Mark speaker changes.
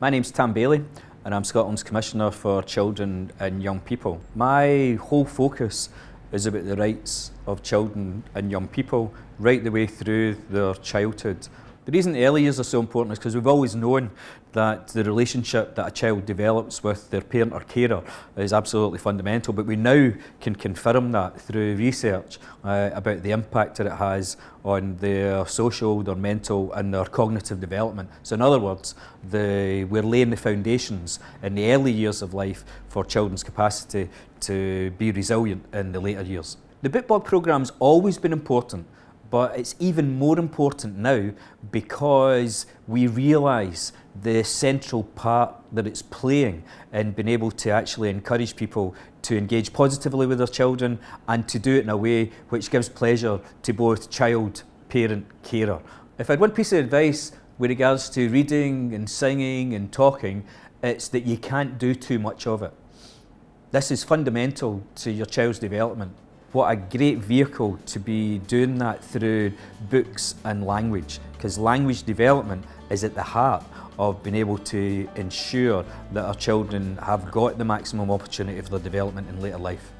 Speaker 1: My name's Tam Baillie and I'm Scotland's Commissioner for Children and Young People. My whole focus is about the rights of children and young people right the way through their childhood. The reason the early years are so important is because we've always known that the relationship that a child develops with their parent or carer is absolutely fundamental, but we now can confirm that through research uh, about the impact that it has on their social, their mental and their cognitive development. So in other words, the, we're laying the foundations in the early years of life for children's capacity to be resilient in the later years. The Bookbug program's always been important but it's even more important now because we realise the central part that it's playing in being able to actually encourage people to engage positively with their children and to do it in a way which gives pleasure to both child, parent, carer. If I had one piece of advice with regards to reading and singing and talking, it's that you can't do too much of it. This is fundamental to your child's development what a great vehicle to be doing that through books and language because language development is at the heart of being able to ensure that our children have got the maximum opportunity for their development in later life.